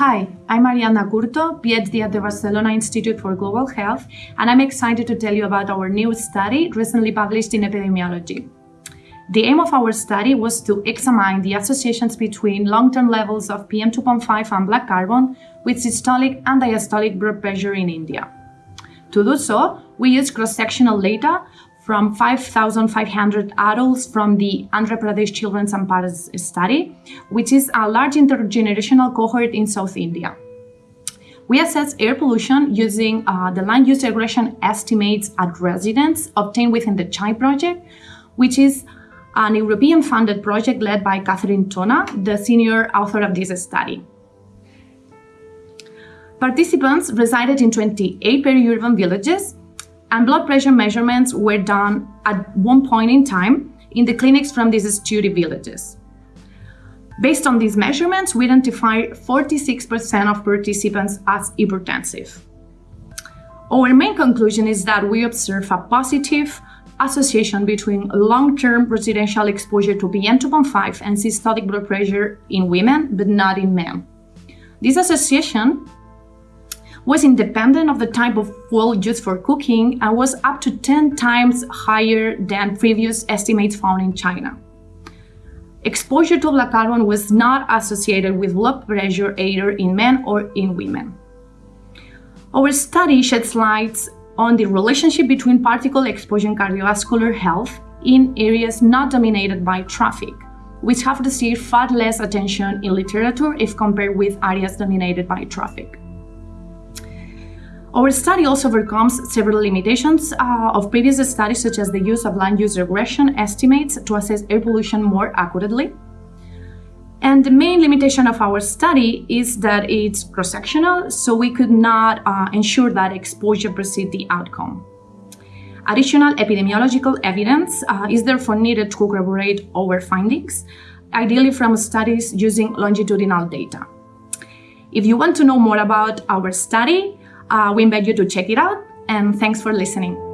Hi, I'm Ariadna Curto, PhD at the Barcelona Institute for Global Health, and I'm excited to tell you about our new study recently published in Epidemiology. The aim of our study was to examine the associations between long-term levels of PM2.5 and black carbon with systolic and diastolic blood pressure in India. To do so, we used cross-sectional data from 5,500 adults from the Andhra Pradesh Children's and Parents Study, which is a large intergenerational cohort in South India. We assess air pollution using uh, the land use regression estimates at residents obtained within the CHAI project, which is an European-funded project led by Cathryn Tonne, the senior author of this study. Participants resided in 28 peri-urban villages and blood pressure measurements were done at one point in time in the clinics from these study villages. Based on these measurements, we identified 46% of participants as hypertensive. Our main conclusion is that we observe a positive association between long-term residential exposure to PM2.5 and systolic blood pressure in women, but not in men. This association was independent of the type of fuel used for cooking and was up to 10 times higher than previous estimates found in China. Exposure to black carbon was not associated with blood pressure either in men or in women. Our study sheds light on the relationship between particle exposure and cardiovascular health in areas not dominated by traffic, which have received far less attention in literature if compared with areas dominated by traffic. Our study also overcomes several limitations uh, of previous studies, such as the use of land use regression estimates to assess air pollution more accurately. And the main limitation of our study is that it's cross-sectional, so we could not uh, ensure that exposure precedes the outcome. Additional epidemiological evidence uh, is therefore needed to corroborate our findings, ideally from studies using longitudinal data. If you want to know more about our study, uh, we invite you to check it out and thanks for listening.